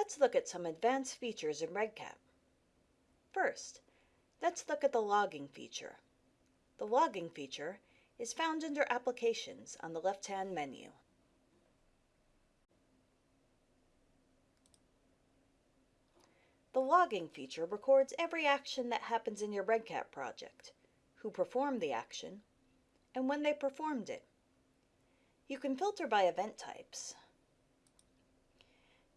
Let's look at some advanced features in REDCap. First, let's look at the logging feature. The logging feature is found under Applications on the left-hand menu. The logging feature records every action that happens in your REDCap project, who performed the action, and when they performed it. You can filter by event types,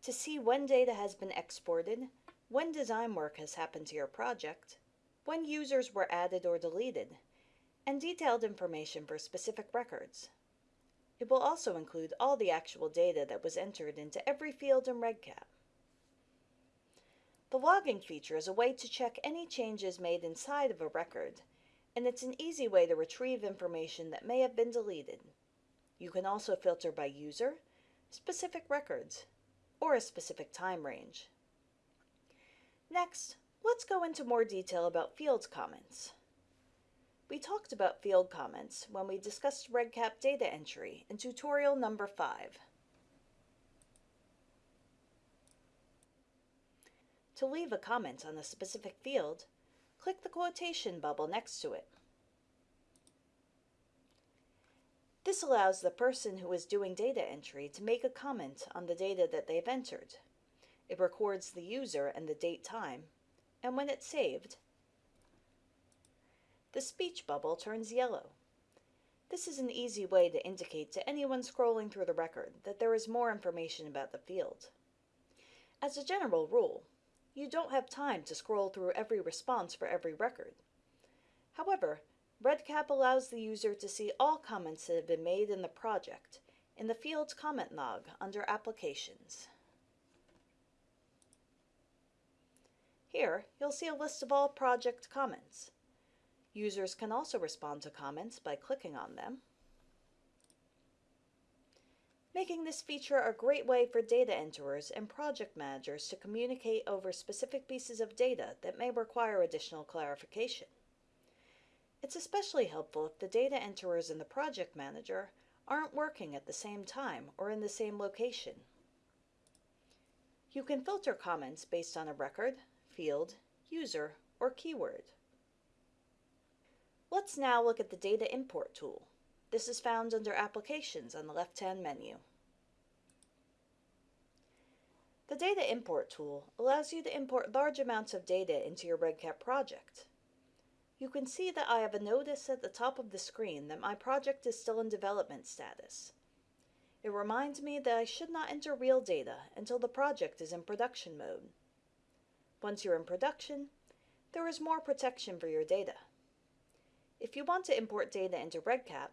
to see when data has been exported, when design work has happened to your project, when users were added or deleted, and detailed information for specific records. It will also include all the actual data that was entered into every field in REDCap. The logging feature is a way to check any changes made inside of a record, and it's an easy way to retrieve information that may have been deleted. You can also filter by user, specific records, or a specific time range. Next, let's go into more detail about field comments. We talked about field comments when we discussed REDCap data entry in tutorial number 5. To leave a comment on a specific field, click the quotation bubble next to it. This allows the person who is doing data entry to make a comment on the data that they've entered. It records the user and the date time, and when it's saved, the speech bubble turns yellow. This is an easy way to indicate to anyone scrolling through the record that there is more information about the field. As a general rule, you don't have time to scroll through every response for every record. However, REDCap allows the user to see all comments that have been made in the project in the Fields comment log under Applications. Here, you'll see a list of all project comments. Users can also respond to comments by clicking on them, making this feature a great way for data enterers and project managers to communicate over specific pieces of data that may require additional clarification. It's especially helpful if the data enterers and the project manager aren't working at the same time or in the same location. You can filter comments based on a record, field, user, or keyword. Let's now look at the Data Import tool. This is found under Applications on the left-hand menu. The Data Import tool allows you to import large amounts of data into your REDCap project. You can see that I have a notice at the top of the screen that my project is still in development status. It reminds me that I should not enter real data until the project is in production mode. Once you're in production, there is more protection for your data. If you want to import data into REDCap,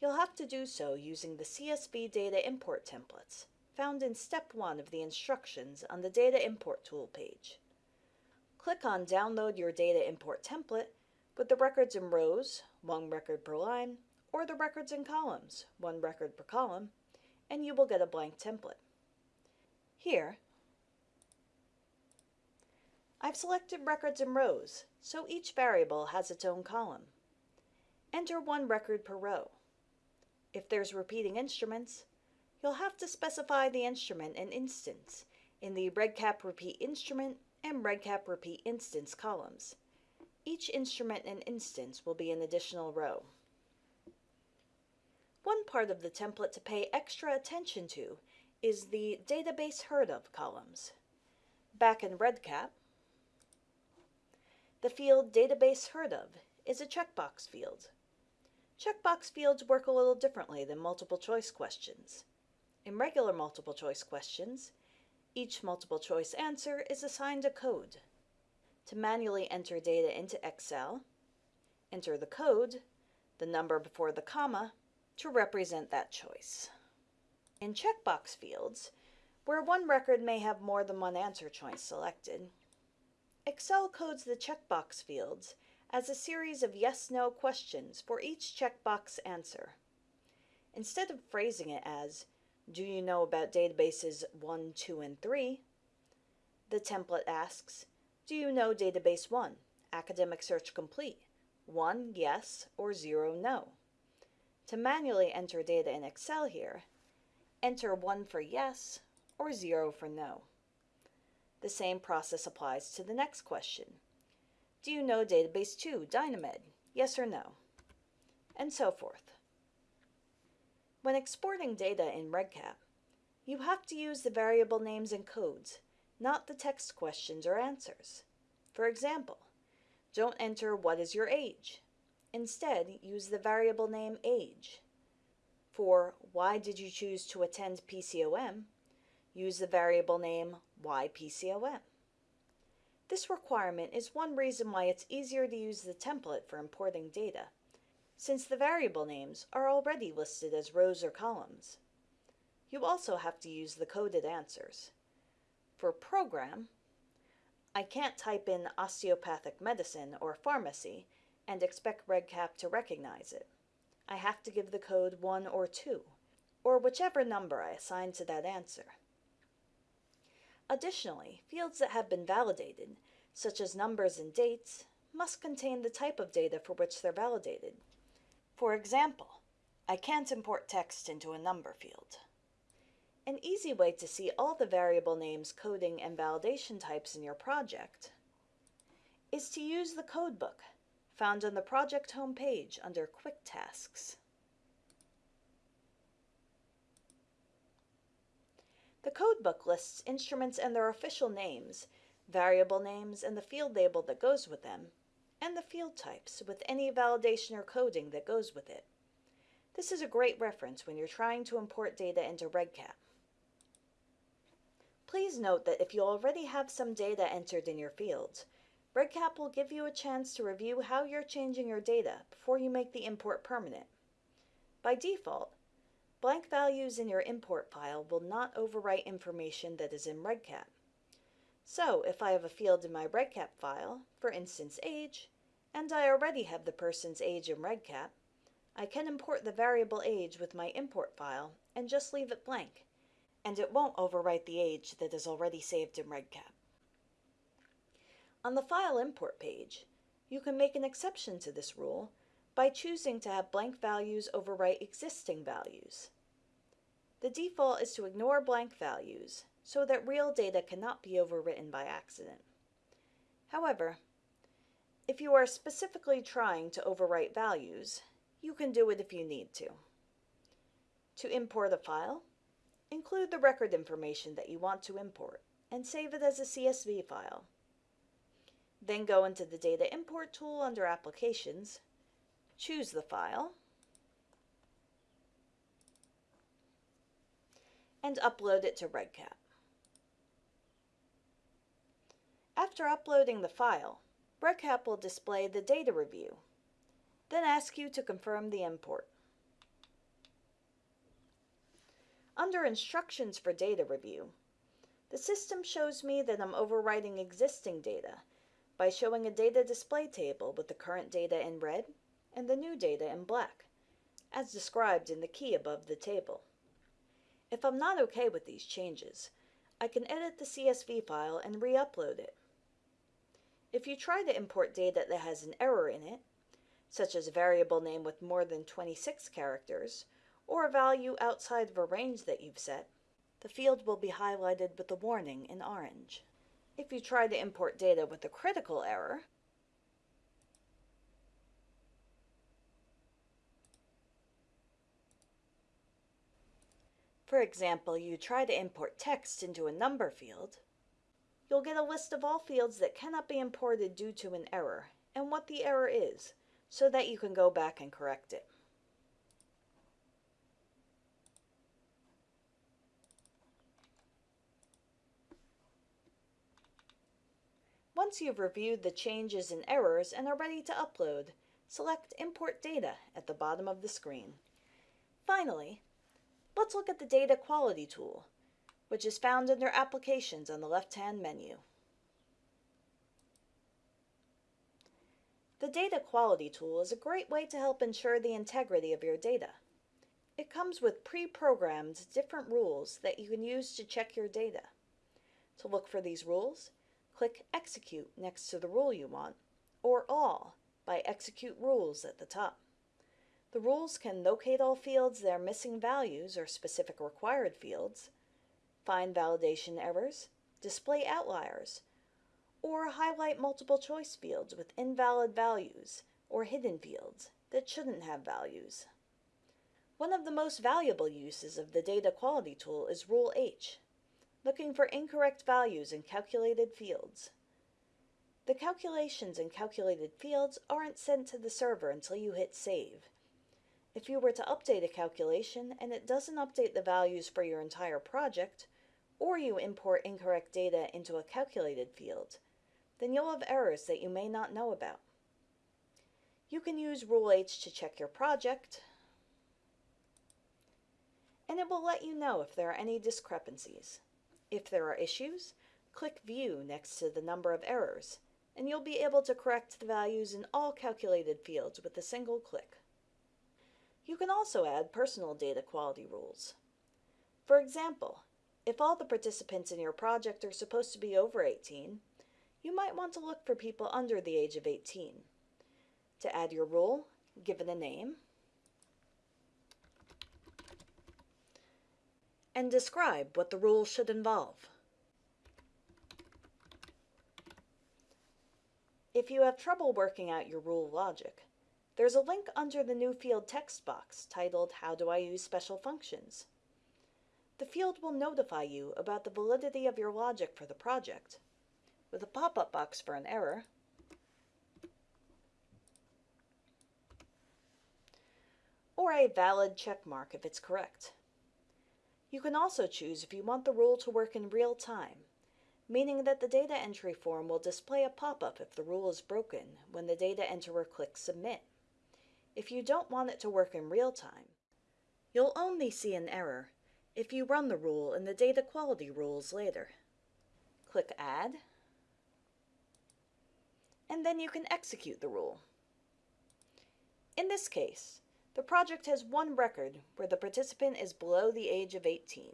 you'll have to do so using the CSV data import templates found in step 1 of the instructions on the Data Import tool page. Click on Download your data import template with the records in rows, one record per line, or the records in columns, one record per column, and you will get a blank template. Here, I've selected records in rows, so each variable has its own column. Enter one record per row. If there's repeating instruments, you'll have to specify the instrument and instance in the REDCap repeat instrument and REDCap repeat instance columns. Each instrument and instance will be an additional row. One part of the template to pay extra attention to is the Database Heard Of columns. Back in REDCap, the field Database Heard Of is a checkbox field. Checkbox fields work a little differently than multiple choice questions. In regular multiple choice questions, each multiple choice answer is assigned a code to manually enter data into Excel, enter the code, the number before the comma, to represent that choice. In checkbox fields, where one record may have more than one answer choice selected, Excel codes the checkbox fields as a series of yes-no questions for each checkbox answer. Instead of phrasing it as, do you know about databases 1, 2, and 3, the template asks, do you know database 1? Academic search complete. 1 yes or 0 no. To manually enter data in Excel here, enter 1 for yes or 0 for no. The same process applies to the next question. Do you know database 2, DynaMed? Yes or no? And so forth. When exporting data in REDCap, you have to use the variable names and codes, not the text questions or answers. For example, don't enter what is your age. Instead, use the variable name age. For why did you choose to attend PCOM, use the variable name yPCOM. This requirement is one reason why it's easier to use the template for importing data, since the variable names are already listed as rows or columns. You also have to use the coded answers. For program, I can't type in osteopathic medicine or pharmacy and expect REDCap to recognize it. I have to give the code 1 or 2, or whichever number I assign to that answer. Additionally, fields that have been validated, such as numbers and dates, must contain the type of data for which they're validated. For example, I can't import text into a number field. An easy way to see all the variable names, coding, and validation types in your project is to use the codebook found on the project homepage under Quick Tasks. The codebook lists instruments and their official names, variable names and the field label that goes with them, and the field types with any validation or coding that goes with it. This is a great reference when you're trying to import data into REDCap. Please note that if you already have some data entered in your fields, REDCap will give you a chance to review how you're changing your data before you make the import permanent. By default, Blank values in your import file will not overwrite information that is in REDCap. So if I have a field in my REDCap file, for instance age, and I already have the person's age in REDCap, I can import the variable age with my import file and just leave it blank, and it won't overwrite the age that is already saved in REDCap. On the File Import page, you can make an exception to this rule by choosing to have blank values overwrite existing values. The default is to ignore blank values so that real data cannot be overwritten by accident. However, if you are specifically trying to overwrite values, you can do it if you need to. To import a file, include the record information that you want to import and save it as a CSV file. Then go into the Data Import tool under Applications choose the file, and upload it to REDCap. After uploading the file, REDCap will display the data review, then ask you to confirm the import. Under Instructions for Data Review, the system shows me that I'm overwriting existing data by showing a data display table with the current data in red and the new data in black, as described in the key above the table. If I'm not okay with these changes, I can edit the CSV file and re-upload it. If you try to import data that has an error in it, such as a variable name with more than 26 characters, or a value outside of a range that you've set, the field will be highlighted with a warning in orange. If you try to import data with a critical error, For example, you try to import text into a number field, you'll get a list of all fields that cannot be imported due to an error and what the error is so that you can go back and correct it. Once you've reviewed the changes and errors and are ready to upload, select Import Data at the bottom of the screen. Finally, Let's look at the Data Quality tool, which is found under Applications on the left-hand menu. The Data Quality tool is a great way to help ensure the integrity of your data. It comes with pre-programmed different rules that you can use to check your data. To look for these rules, click Execute next to the rule you want, or All by Execute Rules at the top. The rules can locate all fields that are missing values or specific required fields, find validation errors, display outliers, or highlight multiple choice fields with invalid values or hidden fields that shouldn't have values. One of the most valuable uses of the data quality tool is Rule H, looking for incorrect values in calculated fields. The calculations in calculated fields aren't sent to the server until you hit save. If you were to update a calculation and it doesn't update the values for your entire project, or you import incorrect data into a calculated field, then you'll have errors that you may not know about. You can use Rule H to check your project, and it will let you know if there are any discrepancies. If there are issues, click View next to the number of errors, and you'll be able to correct the values in all calculated fields with a single click. You can also add personal data quality rules. For example, if all the participants in your project are supposed to be over 18, you might want to look for people under the age of 18. To add your rule, give it a name, and describe what the rule should involve. If you have trouble working out your rule logic, there's a link under the new field text box titled How do I use special functions? The field will notify you about the validity of your logic for the project, with a pop-up box for an error, or a valid check mark if it's correct. You can also choose if you want the rule to work in real time, meaning that the data entry form will display a pop-up if the rule is broken when the data enterer clicks Submit. If you don't want it to work in real time, you'll only see an error if you run the rule in the data quality rules later. Click Add, and then you can execute the rule. In this case, the project has one record where the participant is below the age of 18.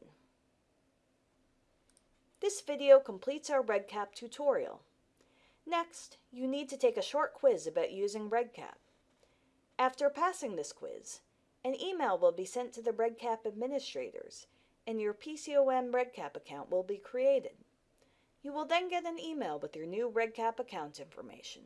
This video completes our REDCap tutorial. Next, you need to take a short quiz about using REDCap. After passing this quiz, an email will be sent to the REDCap administrators, and your PCOM REDCap account will be created. You will then get an email with your new REDCap account information.